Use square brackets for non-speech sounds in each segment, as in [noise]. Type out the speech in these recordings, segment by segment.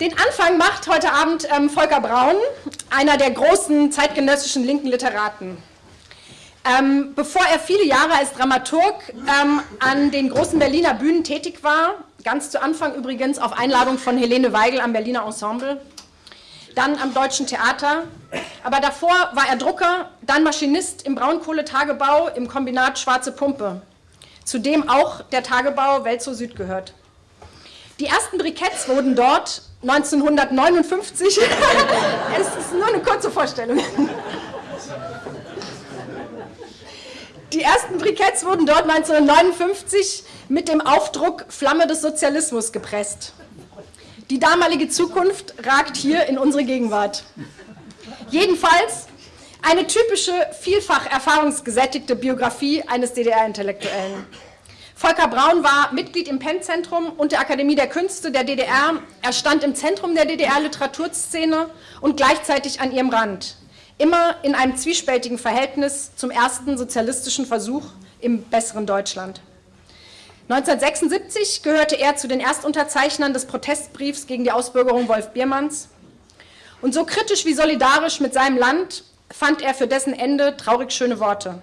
Den Anfang macht heute Abend ähm, Volker Braun, einer der großen zeitgenössischen linken Literaten. Ähm, bevor er viele Jahre als Dramaturg ähm, an den großen Berliner Bühnen tätig war, ganz zu Anfang übrigens auf Einladung von Helene Weigel am Berliner Ensemble, dann am Deutschen Theater, aber davor war er Drucker, dann Maschinist im Braunkohletagebau im Kombinat Schwarze Pumpe, zu dem auch der Tagebau Weltzo Süd gehört. Die ersten Briketts wurden dort 1959, [laughs] es ist nur eine kurze Vorstellung, die ersten Briketts wurden dort 1959 mit dem Aufdruck Flamme des Sozialismus gepresst. Die damalige Zukunft ragt hier in unsere Gegenwart. Jedenfalls eine typische, vielfach erfahrungsgesättigte Biografie eines DDR-Intellektuellen. Volker Braun war Mitglied im Penn-Zentrum und der Akademie der Künste der DDR. Er stand im Zentrum der DDR-Literaturszene und gleichzeitig an ihrem Rand. Immer in einem zwiespältigen Verhältnis zum ersten sozialistischen Versuch im besseren Deutschland. 1976 gehörte er zu den Erstunterzeichnern des Protestbriefs gegen die Ausbürgerung Wolf Biermanns. Und so kritisch wie solidarisch mit seinem Land fand er für dessen Ende traurig schöne Worte.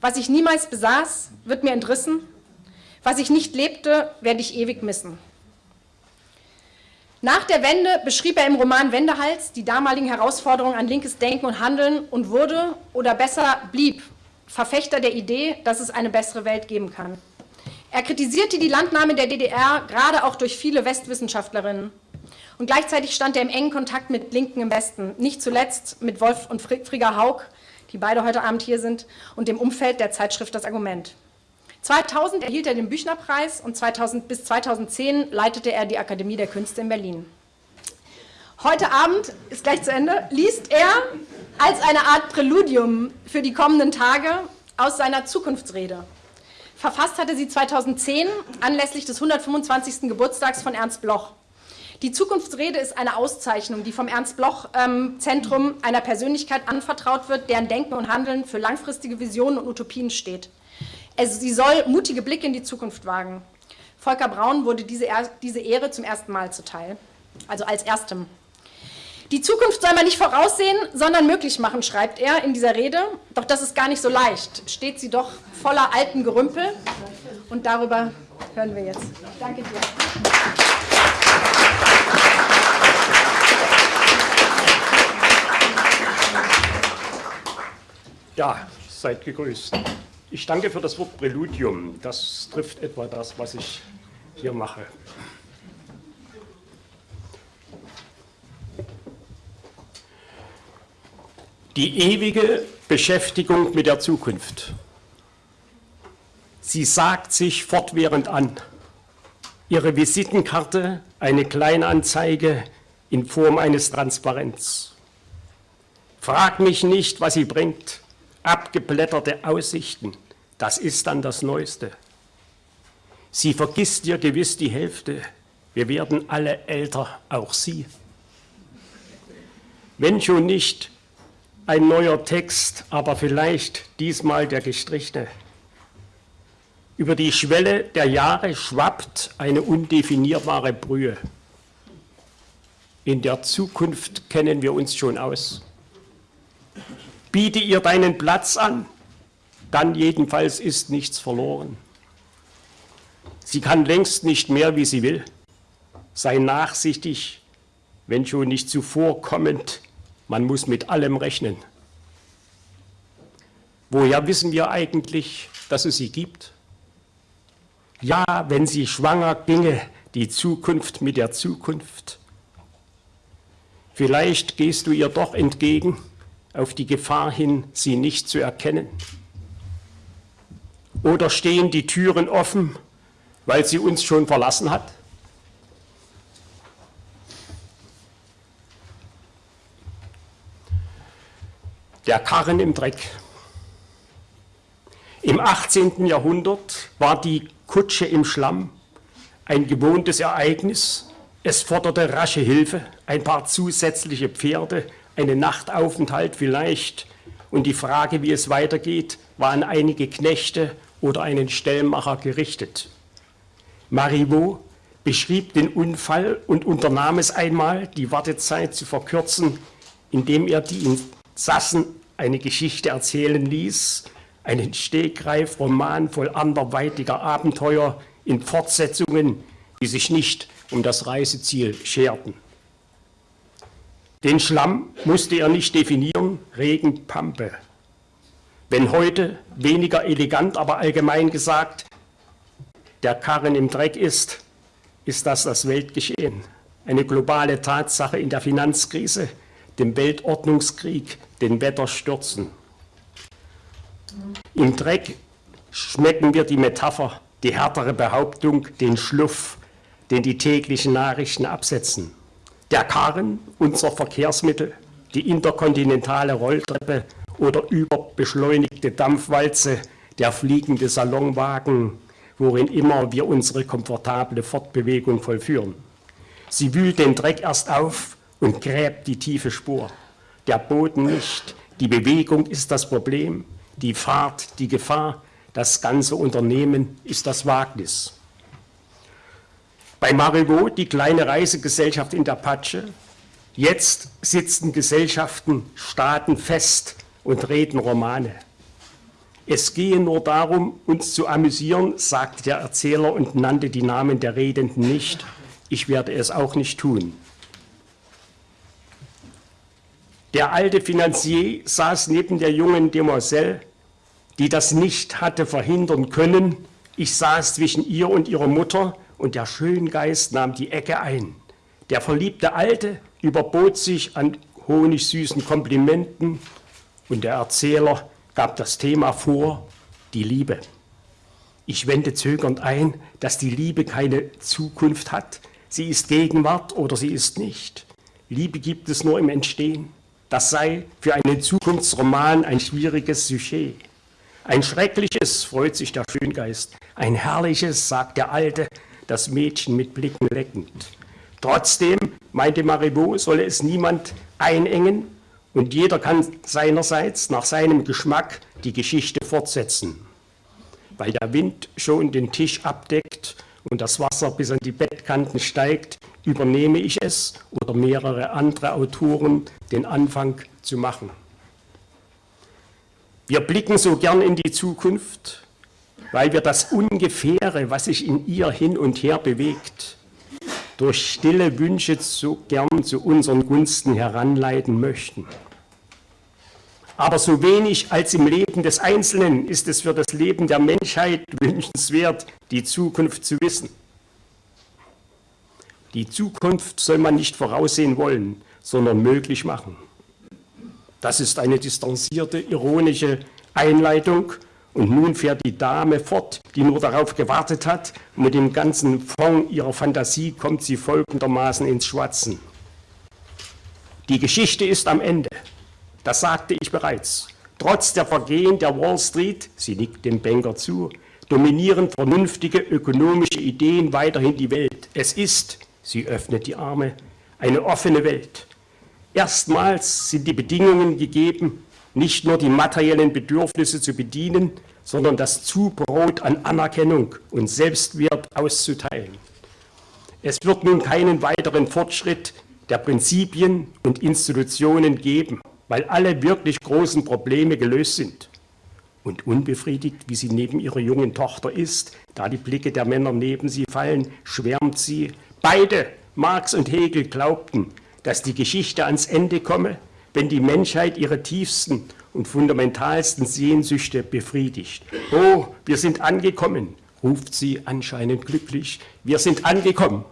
Was ich niemals besaß, wird mir entrissen. Was ich nicht lebte, werde ich ewig missen. Nach der Wende beschrieb er im Roman Wendehals die damaligen Herausforderungen an linkes Denken und Handeln und wurde, oder besser blieb, Verfechter der Idee, dass es eine bessere Welt geben kann. Er kritisierte die Landnahme der DDR, gerade auch durch viele Westwissenschaftlerinnen. Und gleichzeitig stand er im engen Kontakt mit Linken im Westen, nicht zuletzt mit Wolf und Frigga Haug, die beide heute Abend hier sind, und dem Umfeld der Zeitschrift Das Argument. 2000 erhielt er den Büchnerpreis und 2000 bis 2010 leitete er die Akademie der Künste in Berlin. Heute Abend, ist gleich zu Ende, liest er als eine Art Präludium für die kommenden Tage aus seiner Zukunftsrede. Verfasst hatte sie 2010 anlässlich des 125. Geburtstags von Ernst Bloch. Die Zukunftsrede ist eine Auszeichnung, die vom Ernst-Bloch-Zentrum ähm, einer Persönlichkeit anvertraut wird, deren Denken und Handeln für langfristige Visionen und Utopien steht. Also sie soll mutige Blicke in die Zukunft wagen. Volker Braun wurde diese, diese Ehre zum ersten Mal zuteil, also als erstem. Die Zukunft soll man nicht voraussehen, sondern möglich machen, schreibt er in dieser Rede. Doch das ist gar nicht so leicht. Steht sie doch voller alten Gerümpel. Und darüber hören wir jetzt. Danke dir. Ja, seid gegrüßt. Ich danke für das Wort Präludium. Das trifft etwa das, was ich hier mache. Die ewige Beschäftigung mit der Zukunft. Sie sagt sich fortwährend an. Ihre Visitenkarte, eine Kleinanzeige in Form eines Transparents. Frag mich nicht, was sie bringt abgeblätterte Aussichten, das ist dann das Neueste. Sie vergisst dir gewiss die Hälfte, wir werden alle älter, auch Sie. Wenn schon nicht ein neuer Text, aber vielleicht diesmal der gestrichene. Über die Schwelle der Jahre schwappt eine undefinierbare Brühe. In der Zukunft kennen wir uns schon aus biete ihr deinen Platz an, dann jedenfalls ist nichts verloren. Sie kann längst nicht mehr, wie sie will. Sei nachsichtig, wenn schon nicht zuvorkommend, man muss mit allem rechnen. Woher wissen wir eigentlich, dass es sie gibt? Ja, wenn sie schwanger ginge, die Zukunft mit der Zukunft. Vielleicht gehst du ihr doch entgegen, auf die Gefahr hin, sie nicht zu erkennen? Oder stehen die Türen offen, weil sie uns schon verlassen hat? Der Karren im Dreck. Im 18. Jahrhundert war die Kutsche im Schlamm ein gewohntes Ereignis. Es forderte rasche Hilfe, ein paar zusätzliche Pferde, einen Nachtaufenthalt vielleicht und die Frage, wie es weitergeht, war an einige Knechte oder einen Stellmacher gerichtet. Marivaux, beschrieb den Unfall und unternahm es einmal, die Wartezeit zu verkürzen, indem er die Insassen eine Geschichte erzählen ließ, einen Stegreif-Roman voll anderweitiger Abenteuer in Fortsetzungen, die sich nicht um das Reiseziel scherten. Den Schlamm musste er nicht definieren, Regen, Pampe. Wenn heute, weniger elegant, aber allgemein gesagt, der Karren im Dreck ist, ist das das Weltgeschehen. Eine globale Tatsache in der Finanzkrise, dem Weltordnungskrieg, den Wetterstürzen. Im Dreck schmecken wir die Metapher, die härtere Behauptung, den Schluff, den die täglichen Nachrichten absetzen. Der Karren, unser Verkehrsmittel, die interkontinentale Rolltreppe oder überbeschleunigte Dampfwalze, der fliegende Salonwagen, worin immer wir unsere komfortable Fortbewegung vollführen. Sie wühlt den Dreck erst auf und gräbt die tiefe Spur. Der Boden nicht, die Bewegung ist das Problem, die Fahrt, die Gefahr, das ganze Unternehmen ist das Wagnis. Bei Marivaux die kleine Reisegesellschaft in der Patsche. Jetzt sitzen Gesellschaften, Staaten fest und reden Romane. Es gehe nur darum, uns zu amüsieren, sagte der Erzähler und nannte die Namen der Redenden nicht. Ich werde es auch nicht tun. Der alte Finanzier saß neben der jungen Demoiselle, die das nicht hatte verhindern können. Ich saß zwischen ihr und ihrer Mutter und der Schöngeist nahm die Ecke ein. Der verliebte Alte überbot sich an honigsüßen Komplimenten und der Erzähler gab das Thema vor, die Liebe. Ich wende zögernd ein, dass die Liebe keine Zukunft hat. Sie ist Gegenwart oder sie ist nicht. Liebe gibt es nur im Entstehen. Das sei für einen Zukunftsroman ein schwieriges Sujet. Ein schreckliches, freut sich der Schöngeist. Ein herrliches, sagt der Alte, das Mädchen mit Blicken leckend. Trotzdem, meinte Marivaux, solle es niemand einengen und jeder kann seinerseits nach seinem Geschmack die Geschichte fortsetzen. Weil der Wind schon den Tisch abdeckt und das Wasser bis an die Bettkanten steigt, übernehme ich es oder mehrere andere Autoren den Anfang zu machen. Wir blicken so gern in die Zukunft, weil wir das Ungefähre, was sich in ihr hin und her bewegt, durch stille Wünsche so gern zu unseren Gunsten heranleiten möchten. Aber so wenig als im Leben des Einzelnen ist es für das Leben der Menschheit wünschenswert, die Zukunft zu wissen. Die Zukunft soll man nicht voraussehen wollen, sondern möglich machen. Das ist eine distanzierte, ironische Einleitung und nun fährt die Dame fort, die nur darauf gewartet hat. Mit dem ganzen Fond ihrer Fantasie kommt sie folgendermaßen ins Schwatzen. Die Geschichte ist am Ende. Das sagte ich bereits. Trotz der Vergehen der Wall Street, sie nickt dem Banker zu, dominieren vernünftige ökonomische Ideen weiterhin die Welt. Es ist, sie öffnet die Arme, eine offene Welt. Erstmals sind die Bedingungen gegeben, nicht nur die materiellen Bedürfnisse zu bedienen, sondern das Zubrot an Anerkennung und Selbstwert auszuteilen. Es wird nun keinen weiteren Fortschritt der Prinzipien und Institutionen geben, weil alle wirklich großen Probleme gelöst sind. Und unbefriedigt, wie sie neben ihrer jungen Tochter ist, da die Blicke der Männer neben sie fallen, schwärmt sie. Beide, Marx und Hegel, glaubten, dass die Geschichte ans Ende komme, wenn die Menschheit ihre tiefsten und fundamentalsten Sehnsüchte befriedigt. Oh, wir sind angekommen, ruft sie anscheinend glücklich. Wir sind angekommen.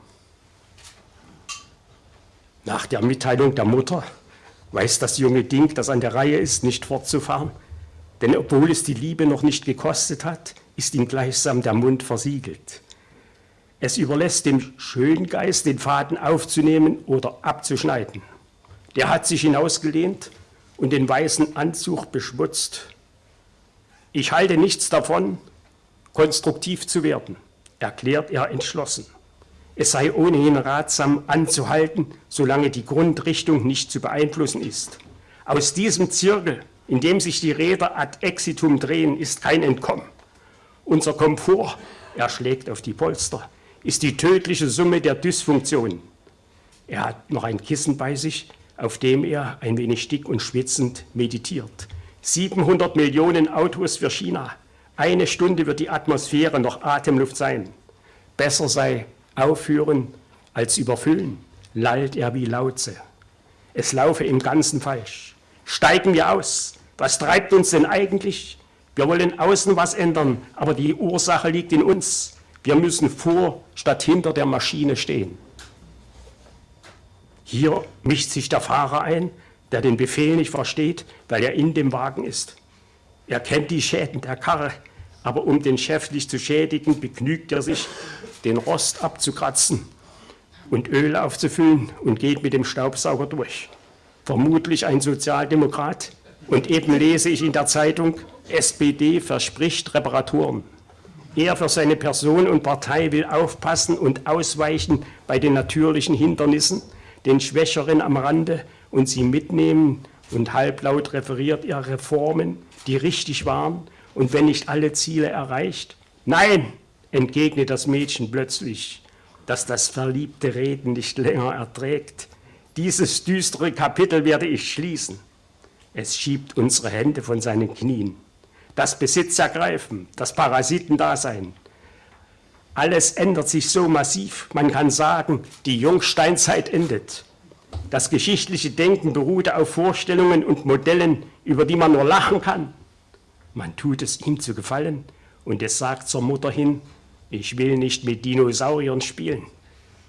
Nach der Mitteilung der Mutter weiß das junge Ding, das an der Reihe ist, nicht fortzufahren. Denn obwohl es die Liebe noch nicht gekostet hat, ist ihm gleichsam der Mund versiegelt. Es überlässt dem Schöngeist, den Faden aufzunehmen oder abzuschneiden. Der hat sich hinausgelehnt und den weißen Anzug beschmutzt. Ich halte nichts davon, konstruktiv zu werden, erklärt er entschlossen. Es sei ohnehin ratsam anzuhalten, solange die Grundrichtung nicht zu beeinflussen ist. Aus diesem Zirkel, in dem sich die Räder ad exitum drehen, ist kein Entkommen. Unser Komfort, er schlägt auf die Polster, ist die tödliche Summe der Dysfunktion. Er hat noch ein Kissen bei sich, auf dem er ein wenig dick und schwitzend meditiert. 700 Millionen Autos für China. Eine Stunde wird die Atmosphäre noch Atemluft sein. Besser sei aufhören als überfüllen, lallt er wie Lautze. Es laufe im Ganzen falsch. Steigen wir aus. Was treibt uns denn eigentlich? Wir wollen außen was ändern, aber die Ursache liegt in uns. Wir müssen vor statt hinter der Maschine stehen. Hier mischt sich der Fahrer ein, der den Befehl nicht versteht, weil er in dem Wagen ist. Er kennt die Schäden der Karre, aber um den Chef nicht zu schädigen, begnügt er sich, den Rost abzukratzen und Öl aufzufüllen und geht mit dem Staubsauger durch. Vermutlich ein Sozialdemokrat. Und eben lese ich in der Zeitung, SPD verspricht Reparaturen. Er für seine Person und Partei will aufpassen und ausweichen bei den natürlichen Hindernissen, den Schwächeren am Rande und sie mitnehmen und halblaut referiert er Reformen, die richtig waren und wenn nicht alle Ziele erreicht. Nein, entgegnet das Mädchen plötzlich, dass das verliebte Reden nicht länger erträgt. Dieses düstere Kapitel werde ich schließen. Es schiebt unsere Hände von seinen Knien. Das Besitzergreifen, das Parasitendasein. Alles ändert sich so massiv, man kann sagen, die Jungsteinzeit endet. Das geschichtliche Denken beruhte auf Vorstellungen und Modellen, über die man nur lachen kann. Man tut es ihm zu gefallen und es sagt zur Mutter hin, ich will nicht mit Dinosauriern spielen.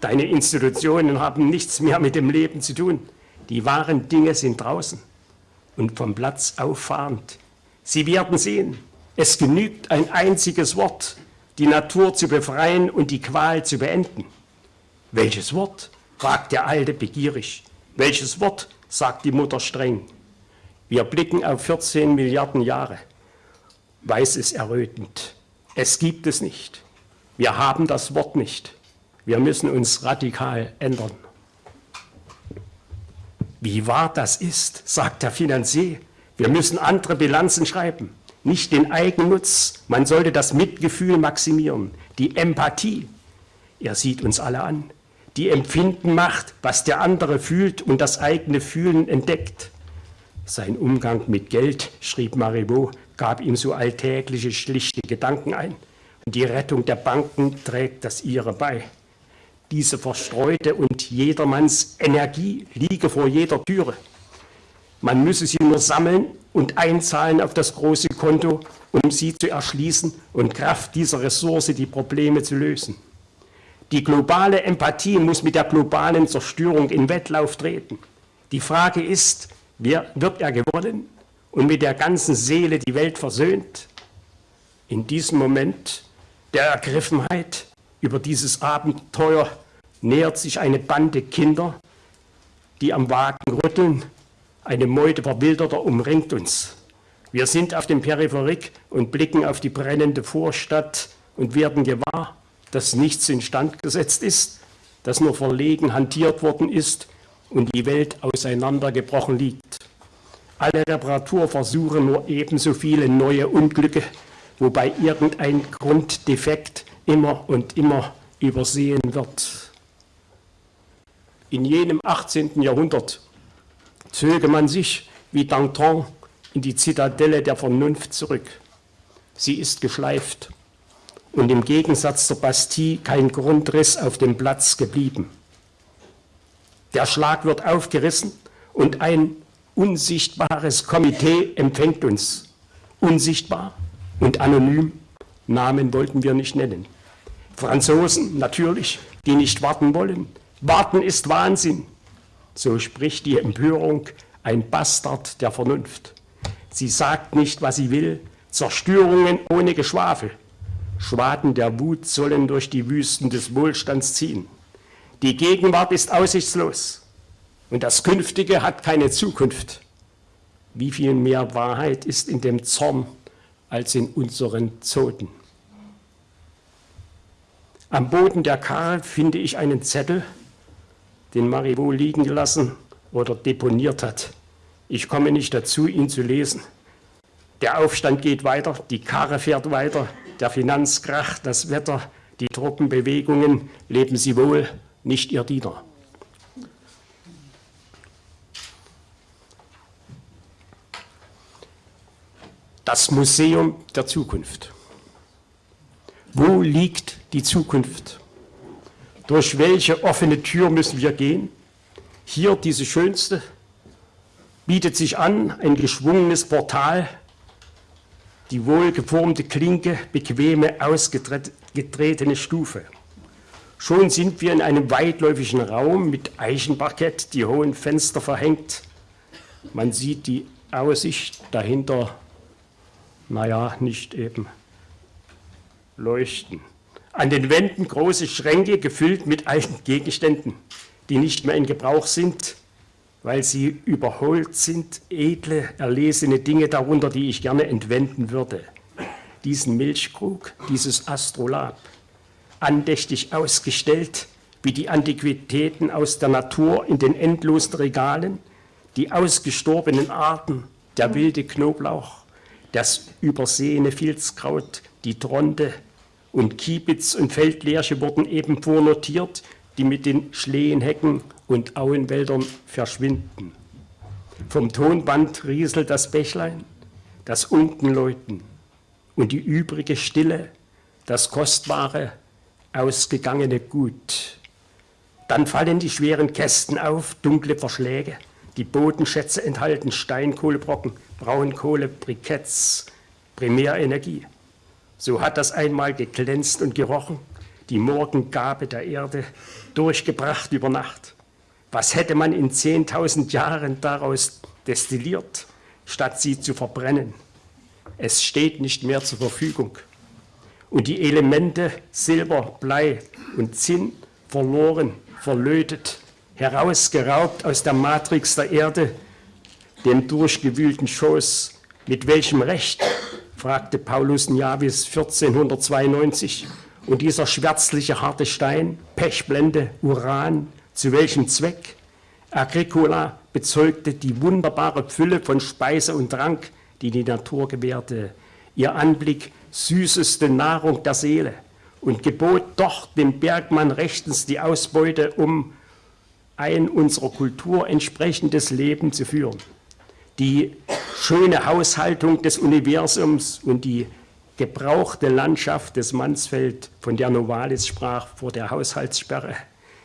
Deine Institutionen haben nichts mehr mit dem Leben zu tun. Die wahren Dinge sind draußen und vom Platz auffahrend. Sie werden sehen, es genügt ein einziges Wort, die Natur zu befreien und die Qual zu beenden. Welches Wort? fragt der Alte begierig. Welches Wort? sagt die Mutter streng. Wir blicken auf 14 Milliarden Jahre. Weiß es errötend. Es gibt es nicht. Wir haben das Wort nicht. Wir müssen uns radikal ändern. Wie wahr das ist, sagt der Finanzier. Wir müssen andere Bilanzen schreiben, nicht den Eigennutz. Man sollte das Mitgefühl maximieren, die Empathie. Er sieht uns alle an die Empfinden macht, was der andere fühlt und das eigene Fühlen entdeckt. Sein Umgang mit Geld, schrieb Marivaux, gab ihm so alltägliche, schlichte Gedanken ein. Und die Rettung der Banken trägt das ihre bei. Diese verstreute und jedermanns Energie liege vor jeder Türe. Man müsse sie nur sammeln und einzahlen auf das große Konto, um sie zu erschließen und Kraft dieser Ressource die Probleme zu lösen. Die globale Empathie muss mit der globalen Zerstörung in Wettlauf treten. Die Frage ist, wer wird er gewonnen und mit der ganzen Seele die Welt versöhnt? In diesem Moment der Ergriffenheit über dieses Abenteuer nähert sich eine Bande Kinder, die am Wagen rütteln. Eine Meute Verwilderter umringt uns. Wir sind auf dem Peripherik und blicken auf die brennende Vorstadt und werden gewahr, dass nichts instand gesetzt ist, dass nur verlegen hantiert worden ist und die Welt auseinandergebrochen liegt. Alle Reparaturversuche nur ebenso viele neue Unglücke, wobei irgendein Grunddefekt immer und immer übersehen wird. In jenem 18. Jahrhundert zöge man sich wie Danton in die Zitadelle der Vernunft zurück. Sie ist geschleift und im Gegensatz zur Bastille kein Grundriss auf dem Platz geblieben. Der Schlag wird aufgerissen und ein unsichtbares Komitee empfängt uns. Unsichtbar und anonym, Namen wollten wir nicht nennen. Franzosen natürlich, die nicht warten wollen. Warten ist Wahnsinn. So spricht die Empörung, ein Bastard der Vernunft. Sie sagt nicht, was sie will, Zerstörungen ohne Geschwafel. Schwaden der Wut sollen durch die Wüsten des Wohlstands ziehen. Die Gegenwart ist aussichtslos und das Künftige hat keine Zukunft. Wie viel mehr Wahrheit ist in dem Zorn als in unseren Zoten? Am Boden der Karre finde ich einen Zettel, den Marivaux liegen gelassen oder deponiert hat. Ich komme nicht dazu, ihn zu lesen. Der Aufstand geht weiter, die Karre fährt weiter, der Finanzkrach, das Wetter, Die Truppenbewegungen leben sie wohl, nicht ihr Diener. Das Museum der Zukunft. Wo liegt die Zukunft? Durch welche offene Tür müssen wir gehen? Hier diese schönste bietet sich an, ein geschwungenes Portal, die wohlgeformte Klinke, bequeme, ausgetretene Stufe. Schon sind wir in einem weitläufigen Raum mit Eichenparkett, die hohen Fenster verhängt. Man sieht die Aussicht dahinter, naja, nicht eben leuchten. An den Wänden große Schränke gefüllt mit alten Gegenständen, die nicht mehr in Gebrauch sind, weil sie überholt sind, edle, erlesene Dinge darunter, die ich gerne entwenden würde. Diesen Milchkrug, dieses Astrolab, andächtig ausgestellt, wie die Antiquitäten aus der Natur in den endlosen Regalen, die ausgestorbenen Arten, der wilde Knoblauch, das übersehene Filzkraut, die Tronte und Kiebitz und Feldlärche wurden eben vornotiert, die mit den Schlehenhecken und Auenwäldern verschwinden. Vom Tonband rieselt das Bächlein, das Unkenläuten und die übrige Stille, das kostbare, ausgegangene Gut. Dann fallen die schweren Kästen auf, dunkle Verschläge. Die Bodenschätze enthalten Steinkohlebrocken, Braunkohle, Briketts, Primärenergie. So hat das einmal geglänzt und gerochen, die Morgengabe der Erde, durchgebracht über Nacht. Was hätte man in 10.000 Jahren daraus destilliert, statt sie zu verbrennen? Es steht nicht mehr zur Verfügung. Und die Elemente Silber, Blei und Zinn verloren, verlötet, herausgeraubt aus der Matrix der Erde, dem durchgewühlten Schoß. Mit welchem Recht fragte Paulus Niavis 1492. Und dieser schwärzliche harte Stein, Pechblende, Uran, zu welchem Zweck? Agricola bezeugte die wunderbare Fülle von Speise und Trank, die die Natur gewährte. Ihr Anblick süßeste Nahrung der Seele und gebot doch dem Bergmann rechtens die Ausbeute, um ein unserer Kultur entsprechendes Leben zu führen die schöne Haushaltung des Universums und die gebrauchte Landschaft des Mansfeld, von der Novalis sprach vor der Haushaltssperre.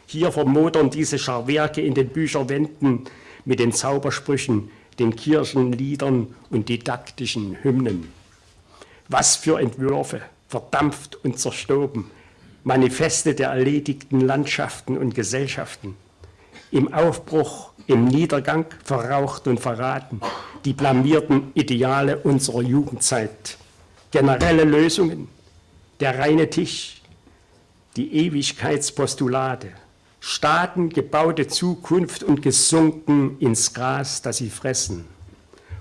Hier vermodern diese Scharwerke in den Bücherwänden mit den Zaubersprüchen, den Kirchenliedern und didaktischen Hymnen. Was für Entwürfe, verdampft und zerstoben, Manifeste der erledigten Landschaften und Gesellschaften. Im Aufbruch im Niedergang verraucht und verraten, die blamierten Ideale unserer Jugendzeit, generelle Lösungen, der reine Tisch, die Ewigkeitspostulate, Staaten gebaute Zukunft und gesunken ins Gras, das sie fressen.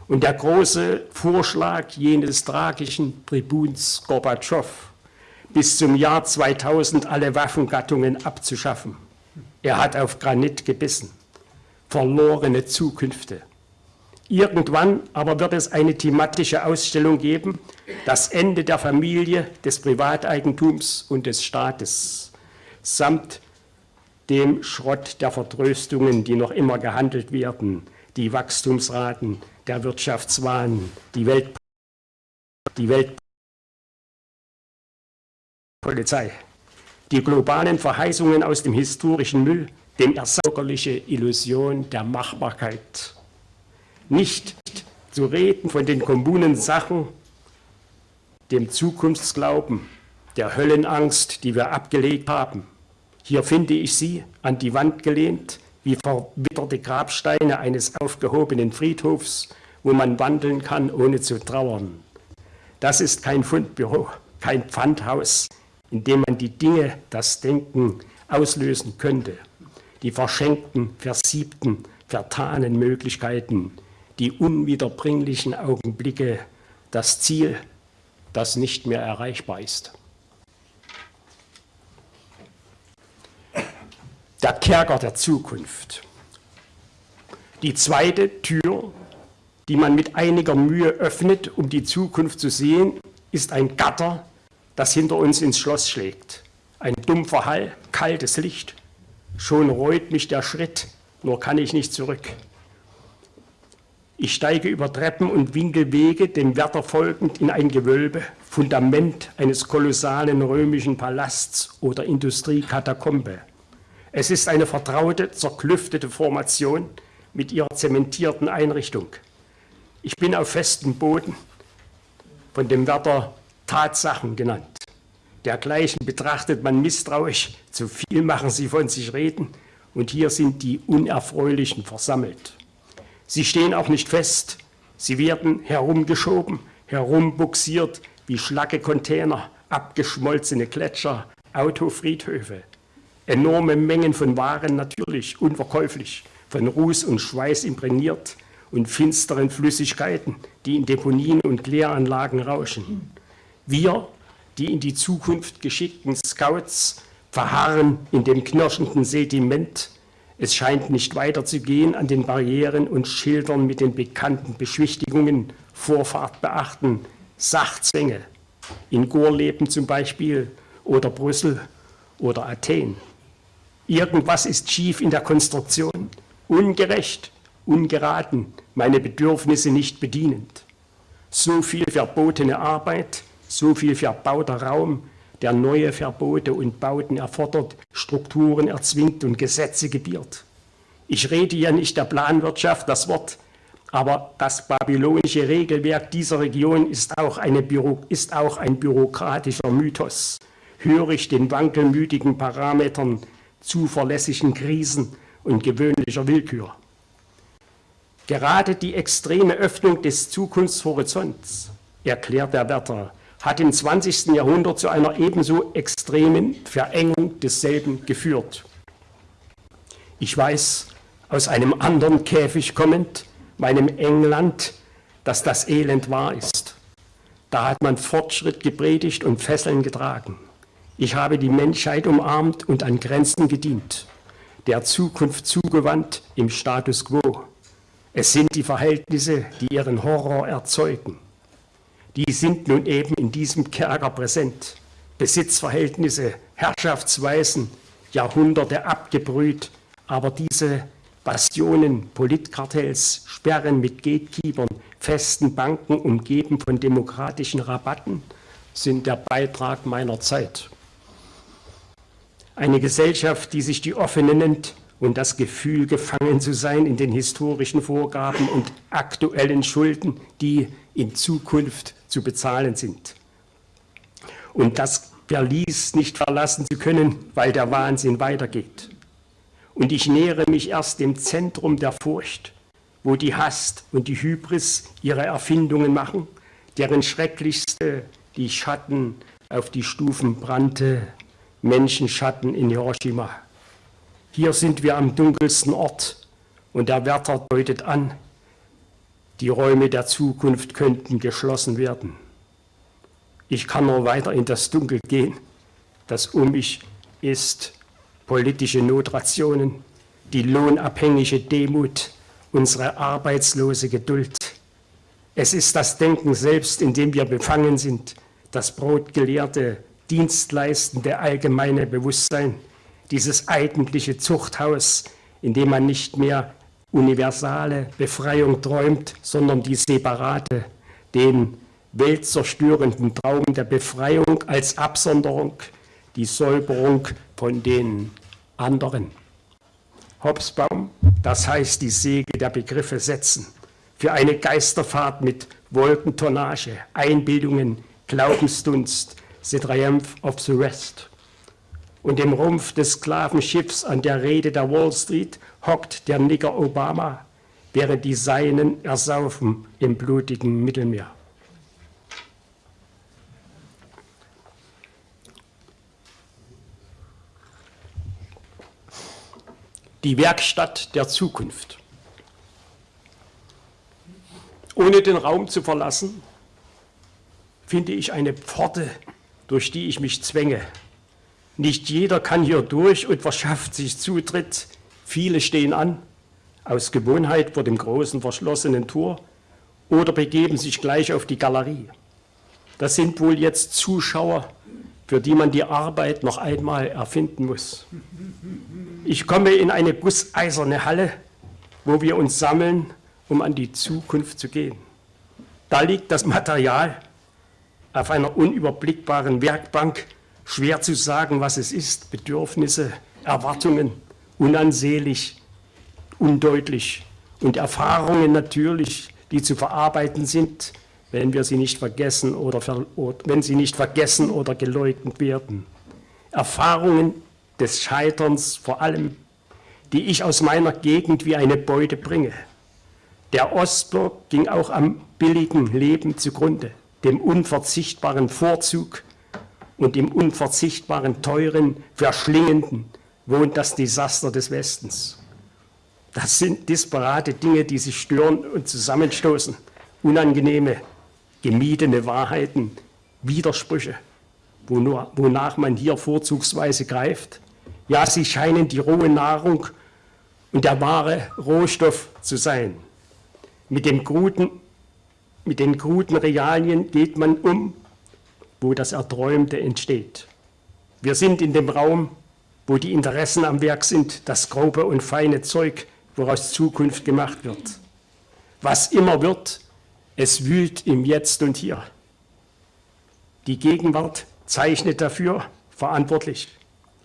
Und der große Vorschlag jenes tragischen Tribuns Gorbatschow, bis zum Jahr 2000 alle Waffengattungen abzuschaffen. Er hat auf Granit gebissen verlorene Zukünfte. Irgendwann aber wird es eine thematische Ausstellung geben, das Ende der Familie, des Privateigentums und des Staates, samt dem Schrott der Vertröstungen, die noch immer gehandelt werden, die Wachstumsraten, der Wirtschaftswahn, die, Welt, die Weltpolizei, die globalen Verheißungen aus dem historischen Müll, dem ersaugerliche Illusion der Machbarkeit. Nicht zu reden von den kommunen Sachen, dem Zukunftsglauben, der Höllenangst, die wir abgelegt haben. Hier finde ich sie an die Wand gelehnt, wie verwitterte Grabsteine eines aufgehobenen Friedhofs, wo man wandeln kann, ohne zu trauern. Das ist kein Fundbüro, kein Pfandhaus, in dem man die Dinge, das Denken auslösen könnte die verschenkten, versiebten, vertanen Möglichkeiten, die unwiederbringlichen Augenblicke, das Ziel, das nicht mehr erreichbar ist. Der Kerker der Zukunft. Die zweite Tür, die man mit einiger Mühe öffnet, um die Zukunft zu sehen, ist ein Gatter, das hinter uns ins Schloss schlägt. Ein dumpfer Hall, kaltes Licht. Schon reut mich der Schritt, nur kann ich nicht zurück. Ich steige über Treppen und Winkelwege, dem Wärter folgend, in ein Gewölbe, Fundament eines kolossalen römischen Palasts oder Industriekatakombe. Es ist eine vertraute, zerklüftete Formation mit ihrer zementierten Einrichtung. Ich bin auf festem Boden, von dem Wärter Tatsachen genannt. Dergleichen betrachtet man misstrauisch, zu viel machen sie von sich reden, und hier sind die Unerfreulichen versammelt. Sie stehen auch nicht fest. Sie werden herumgeschoben, herumbuxiert wie schlacke Container, abgeschmolzene Gletscher, Autofriedhöfe. Enorme Mengen von Waren natürlich, unverkäuflich, von Ruß und Schweiß imprägniert und finsteren Flüssigkeiten, die in Deponien und Kläranlagen rauschen. Wir, die in die Zukunft geschickten Scouts, verharren in dem knirschenden Sediment, es scheint nicht weiterzugehen an den Barrieren und Schildern mit den bekannten Beschwichtigungen, Vorfahrt beachten, Sachzwänge, in Gorleben zum Beispiel oder Brüssel oder Athen. Irgendwas ist schief in der Konstruktion, ungerecht, ungeraten, meine Bedürfnisse nicht bedienend. So viel verbotene Arbeit, so viel verbauter Raum, der neue Verbote und Bauten erfordert, Strukturen erzwingt und Gesetze gebiert. Ich rede ja nicht der Planwirtschaft das Wort, aber das babylonische Regelwerk dieser Region ist auch, eine Büro, ist auch ein bürokratischer Mythos, hörig den wankelmütigen Parametern zuverlässigen Krisen und gewöhnlicher Willkür. Gerade die extreme Öffnung des Zukunftshorizonts, erklärt der Wärter, hat im 20. Jahrhundert zu einer ebenso extremen Verengung desselben geführt. Ich weiß aus einem anderen Käfig kommend, meinem England, dass das Elend wahr ist. Da hat man Fortschritt gepredigt und Fesseln getragen. Ich habe die Menschheit umarmt und an Grenzen gedient, der Zukunft zugewandt im Status quo. Es sind die Verhältnisse, die ihren Horror erzeugen die sind nun eben in diesem Kerker präsent. Besitzverhältnisse, Herrschaftsweisen, Jahrhunderte abgebrüht, aber diese Bastionen Politkartells, Sperren mit Gatekeepern, festen Banken umgeben von demokratischen Rabatten sind der Beitrag meiner Zeit. Eine Gesellschaft, die sich die offene nennt und das Gefühl, gefangen zu sein in den historischen Vorgaben und aktuellen Schulden, die in Zukunft zu bezahlen sind. Und das Verlies nicht verlassen zu können, weil der Wahnsinn weitergeht. Und ich nähere mich erst dem Zentrum der Furcht, wo die Hast und die Hybris ihre Erfindungen machen, deren schrecklichste die Schatten auf die Stufen brannte, Menschenschatten in Hiroshima. Hier sind wir am dunkelsten Ort und der Wärter deutet an, die Räume der Zukunft könnten geschlossen werden. Ich kann nur weiter in das Dunkel gehen, das um mich ist, politische Notrationen, die lohnabhängige Demut, unsere arbeitslose Geduld. Es ist das Denken selbst, in dem wir befangen sind, das brotgelehrte, dienstleistende allgemeine Bewusstsein, dieses eigentliche Zuchthaus, in dem man nicht mehr universale Befreiung träumt, sondern die separate, den weltzerstörenden Traum der Befreiung als Absonderung, die Säuberung von den anderen. Hobsbaum, das heißt die Säge der Begriffe setzen, für eine Geisterfahrt mit Wolkentonnage, Einbildungen, Glaubensdunst, the triumph of the rest. Und im Rumpf des Sklavenschiffs an der Rede der Wall Street hockt der Nigger Obama, während die Seinen ersaufen im blutigen Mittelmeer. Die Werkstatt der Zukunft. Ohne den Raum zu verlassen, finde ich eine Pforte, durch die ich mich zwänge. Nicht jeder kann hier durch und verschafft sich Zutritt Viele stehen an, aus Gewohnheit vor dem großen verschlossenen Tor oder begeben sich gleich auf die Galerie. Das sind wohl jetzt Zuschauer für die man die Arbeit noch einmal erfinden muss. Ich komme in eine gusseiserne Halle, wo wir uns sammeln, um an die Zukunft zu gehen. Da liegt das Material auf einer unüberblickbaren Werkbank, schwer zu sagen, was es ist, Bedürfnisse, Erwartungen, unansehlich, undeutlich und Erfahrungen natürlich, die zu verarbeiten sind, wenn wir sie nicht vergessen oder, wenn sie nicht vergessen oder geleugnet werden. Erfahrungen des Scheiterns vor allem, die ich aus meiner Gegend wie eine Beute bringe. Der Ostblock ging auch am billigen Leben zugrunde, dem unverzichtbaren Vorzug und dem unverzichtbaren, teuren, verschlingenden wohnt das Desaster des Westens. Das sind disparate Dinge, die sich stören und zusammenstoßen, unangenehme gemiedene Wahrheiten, Widersprüche, wonach man hier vorzugsweise greift. Ja, sie scheinen die rohe Nahrung und der wahre Rohstoff zu sein. Mit, dem Gruten, mit den kruden Realien geht man um, wo das Erträumte entsteht. Wir sind in dem Raum, wo die Interessen am Werk sind, das grobe und feine Zeug, woraus Zukunft gemacht wird. Was immer wird, es wühlt im Jetzt und Hier. Die Gegenwart zeichnet dafür verantwortlich.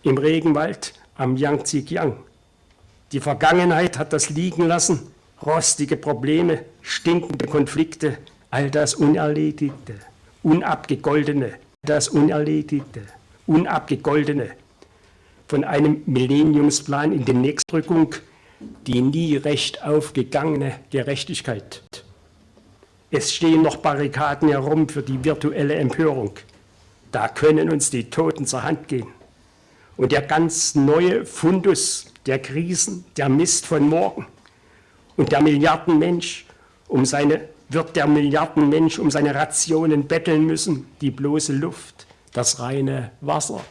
Im Regenwald am Yangtze-Kiang. Die Vergangenheit hat das liegen lassen, rostige Probleme, stinkende Konflikte, all das Unerledigte, Unabgegoldene, das Unerledigte, Unabgegoldene, von einem Millenniumsplan in die Nächstrückung, die nie recht aufgegangene Gerechtigkeit. Es stehen noch Barrikaden herum für die virtuelle Empörung. Da können uns die Toten zur Hand gehen. Und der ganz neue Fundus der Krisen, der Mist von morgen und der Milliardenmensch um seine, wird der Milliardenmensch um seine Rationen betteln müssen, die bloße Luft, das reine Wasser.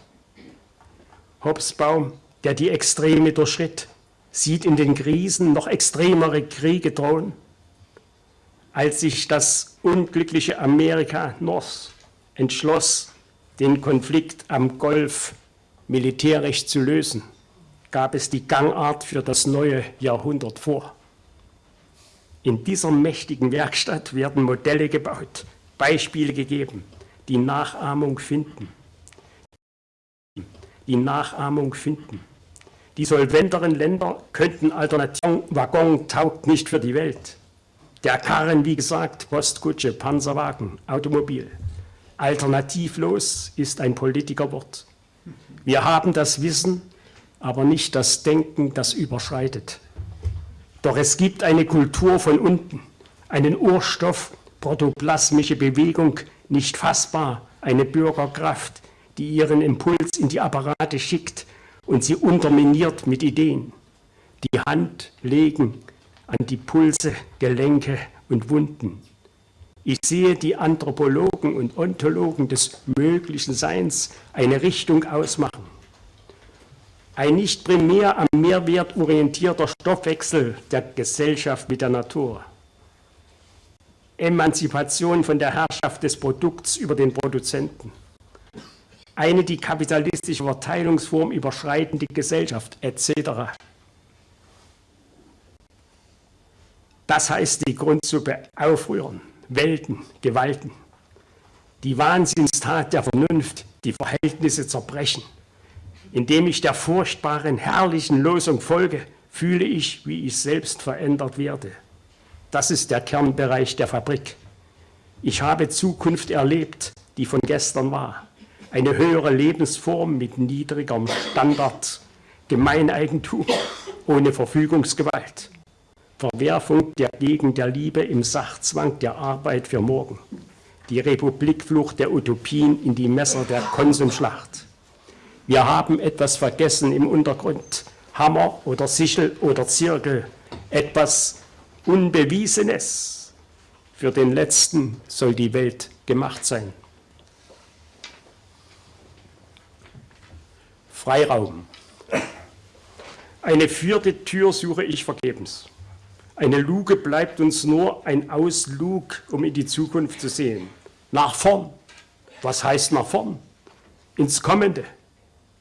Hobsbaum, der die Extreme durchschritt, sieht in den Krisen noch extremere Kriege drohen als sich das unglückliche Amerika North entschloss, den Konflikt am Golf militärisch zu lösen, gab es die Gangart für das neue Jahrhundert vor. In dieser mächtigen Werkstatt werden Modelle gebaut, Beispiele gegeben, die Nachahmung finden. Die Nachahmung finden. Die solventeren Länder könnten Alternativen, Waggon taugt nicht für die Welt. Der Karren, wie gesagt, Postkutsche, Panzerwagen, Automobil. Alternativlos ist ein Politikerwort. Wir haben das Wissen, aber nicht das Denken, das überschreitet. Doch es gibt eine Kultur von unten, einen Urstoff, protoplasmische Bewegung, nicht fassbar, eine Bürgerkraft, die ihren Impuls in die Apparate schickt und sie unterminiert mit Ideen. Die Hand legen, an die Pulse, Gelenke und Wunden. Ich sehe die Anthropologen und Ontologen des möglichen Seins eine Richtung ausmachen. Ein nicht primär am Mehrwert orientierter Stoffwechsel der Gesellschaft mit der Natur. Emanzipation von der Herrschaft des Produkts über den Produzenten. Eine die kapitalistische Verteilungsform überschreitende Gesellschaft etc. Das heißt die Grundsuppe aufrühren, welten, gewalten. Die Wahnsinnstat der Vernunft, die Verhältnisse zerbrechen. Indem ich der furchtbaren, herrlichen Losung folge, fühle ich, wie ich selbst verändert werde. Das ist der Kernbereich der Fabrik. Ich habe Zukunft erlebt, die von gestern war. Eine höhere Lebensform mit niedrigerem Standard, Gemeineigentum ohne Verfügungsgewalt. Verwerfung der Gegend der Liebe im Sachzwang der Arbeit für morgen. Die Republikflucht der Utopien in die Messer der Konsumschlacht. Wir haben etwas vergessen im Untergrund. Hammer oder Sichel oder Zirkel. Etwas Unbewiesenes. Für den Letzten soll die Welt gemacht sein. Freiraum. Eine vierte Tür suche ich vergebens. Eine Luke bleibt uns nur ein Auslug, um in die Zukunft zu sehen. Nach vorn. Was heißt nach vorn? ins Kommende.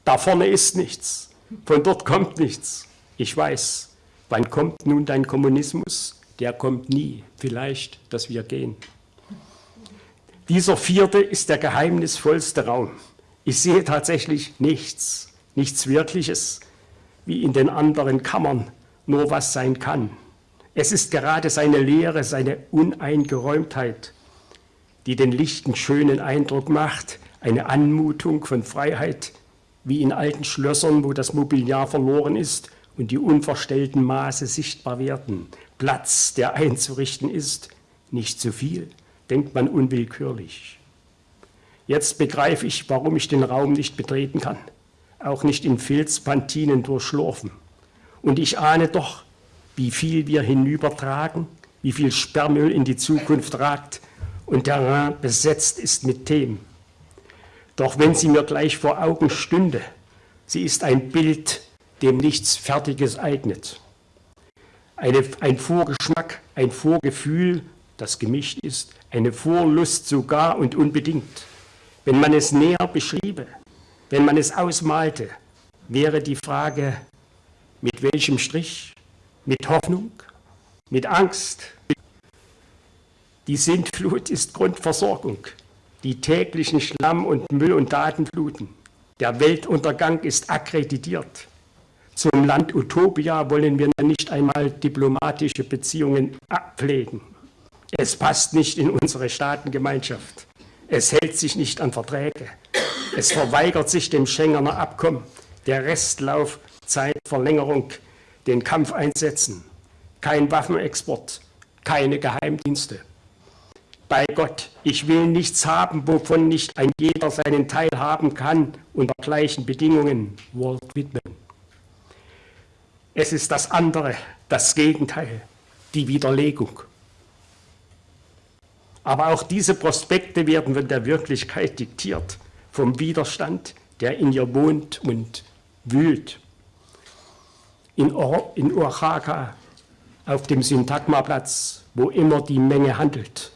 Da vorne ist nichts, von dort kommt nichts. Ich weiß, wann kommt nun dein Kommunismus? Der kommt nie, vielleicht, dass wir gehen. Dieser vierte ist der geheimnisvollste Raum. Ich sehe tatsächlich nichts, nichts Wirkliches, wie in den anderen Kammern, nur was sein kann. Es ist gerade seine Leere, seine Uneingeräumtheit, die den lichten, schönen Eindruck macht, eine Anmutung von Freiheit, wie in alten Schlössern, wo das Mobiliar verloren ist und die unverstellten Maße sichtbar werden. Platz, der einzurichten ist, nicht zu viel, denkt man unwillkürlich. Jetzt begreife ich, warum ich den Raum nicht betreten kann, auch nicht in Filzpantinen durchschlurfen. Und ich ahne doch, wie viel wir hinübertragen, wie viel Sperrmüll in die Zukunft ragt und der Rhein besetzt ist mit Themen. Doch wenn sie mir gleich vor Augen stünde, sie ist ein Bild, dem nichts Fertiges eignet. Eine, ein Vorgeschmack, ein Vorgefühl, das gemischt ist, eine Vorlust sogar und unbedingt. Wenn man es näher beschriebe, wenn man es ausmalte, wäre die Frage, mit welchem Strich, mit Hoffnung, mit Angst. Die Sintflut ist Grundversorgung, die täglichen Schlamm- und Müll- und Datenfluten. Der Weltuntergang ist akkreditiert. Zum Land Utopia wollen wir nicht einmal diplomatische Beziehungen pflegen. Es passt nicht in unsere Staatengemeinschaft. Es hält sich nicht an Verträge. Es verweigert sich dem Schengener Abkommen, der Restlaufzeitverlängerung, den Kampfeinsätzen, kein Waffenexport, keine Geheimdienste. Bei Gott, ich will nichts haben, wovon nicht ein jeder seinen Teil haben kann, unter gleichen Bedingungen. Walt Whitman. Es ist das andere, das Gegenteil, die Widerlegung. Aber auch diese Prospekte werden von der Wirklichkeit diktiert, vom Widerstand, der in ihr wohnt und wühlt. In, in Oaxaca, auf dem Syntagmaplatz, wo immer die Menge handelt.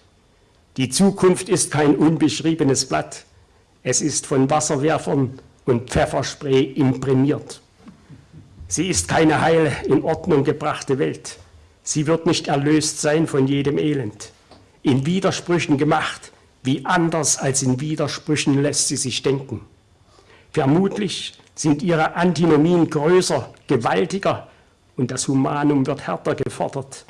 Die Zukunft ist kein unbeschriebenes Blatt. Es ist von Wasserwerfern und Pfefferspray imprimiert. Sie ist keine heile, in Ordnung gebrachte Welt. Sie wird nicht erlöst sein von jedem Elend. In Widersprüchen gemacht, wie anders als in Widersprüchen lässt sie sich denken. Vermutlich sind ihre Antinomien größer, gewaltiger und das Humanum wird härter gefordert.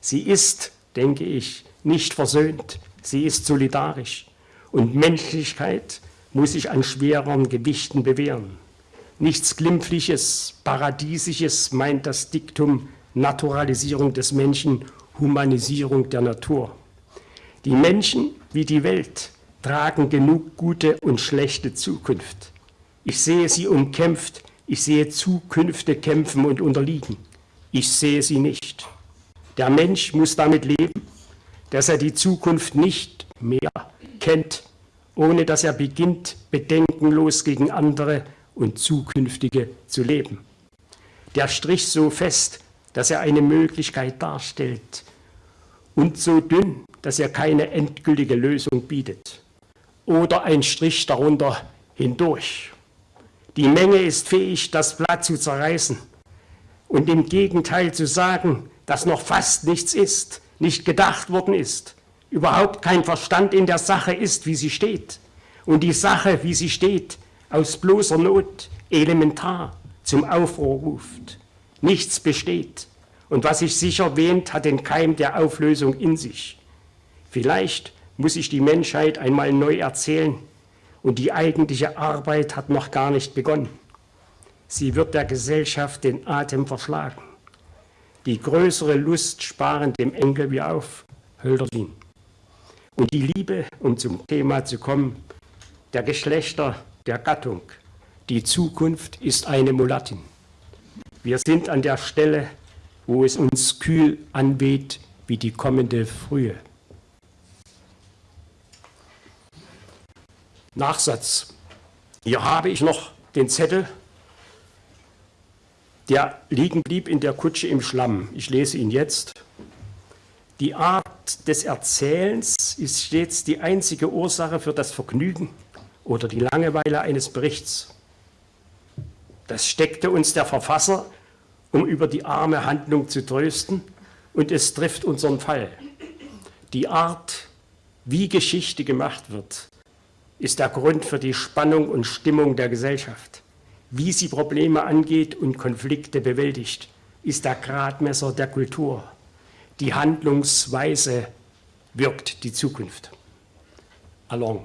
Sie ist, denke ich, nicht versöhnt, sie ist solidarisch und Menschlichkeit muss sich an schwereren Gewichten bewähren. Nichts Glimpfliches, Paradiesisches meint das Diktum Naturalisierung des Menschen, Humanisierung der Natur. Die Menschen wie die Welt tragen genug gute und schlechte Zukunft. Ich sehe sie umkämpft, ich sehe Zukünfte kämpfen und unterliegen. Ich sehe sie nicht. Der Mensch muss damit leben, dass er die Zukunft nicht mehr kennt, ohne dass er beginnt, bedenkenlos gegen andere und zukünftige zu leben. Der Strich so fest, dass er eine Möglichkeit darstellt und so dünn, dass er keine endgültige Lösung bietet. Oder ein Strich darunter hindurch. Die Menge ist fähig, das Blatt zu zerreißen und im Gegenteil zu sagen, dass noch fast nichts ist, nicht gedacht worden ist, überhaupt kein Verstand in der Sache ist, wie sie steht. Und die Sache, wie sie steht, aus bloßer Not elementar zum Aufruhr ruft. Nichts besteht. Und was sich sicher wähnt, hat den Keim der Auflösung in sich. Vielleicht muss sich die Menschheit einmal neu erzählen und die eigentliche Arbeit hat noch gar nicht begonnen. Sie wird der Gesellschaft den Atem verschlagen. Die größere Lust sparen dem Enkel wir auf, Hölderlin. Und die Liebe, um zum Thema zu kommen, der Geschlechter der Gattung. Die Zukunft ist eine Mulattin. Wir sind an der Stelle, wo es uns kühl anweht wie die kommende Frühe. Nachsatz. Hier habe ich noch den Zettel, der liegen blieb in der Kutsche im Schlamm. Ich lese ihn jetzt. Die Art des Erzählens ist stets die einzige Ursache für das Vergnügen oder die Langeweile eines Berichts. Das steckte uns der Verfasser, um über die arme Handlung zu trösten, und es trifft unseren Fall. Die Art, wie Geschichte gemacht wird, ist der Grund für die Spannung und Stimmung der Gesellschaft. Wie sie Probleme angeht und Konflikte bewältigt, ist der Gradmesser der Kultur. Die Handlungsweise wirkt die Zukunft. Along.